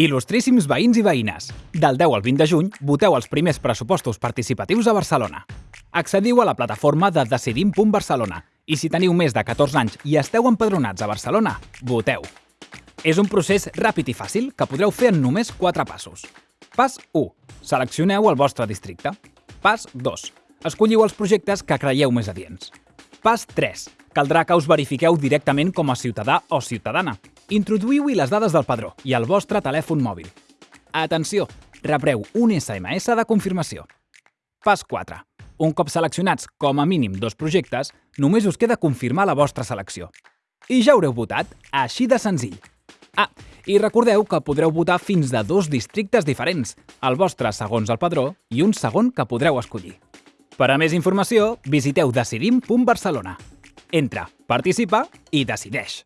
Il·lustríssims veïns i veïnes, del 10 al 20 de juny voteu els primers pressupostos participatius a Barcelona. Accediu a la plataforma de Decidim.Barcelona i si teniu més de 14 anys i esteu empadronats a Barcelona, voteu. És un procés ràpid i fàcil que podreu fer en només 4 passos. Pas 1. Seleccioneu el vostre districte. Pas 2. Escolliu els projectes que creieu més adients. Pas 3. Caldrà que us verifiqueu directament com a ciutadà o ciutadana. Introduïu-hi les dades del padró i el vostre telèfon mòbil. Atenció! Rebreu un SMS de confirmació. Pas 4. Un cop seleccionats com a mínim dos projectes, només us queda confirmar la vostra selecció. I ja haureu votat, així de senzill. Ah, i recordeu que podreu votar fins de dos districtes diferents, el vostre segons el padró i un segon que podreu escollir. Per a més informació, visiteu decidim.barcelona. Entra, participa i decideix.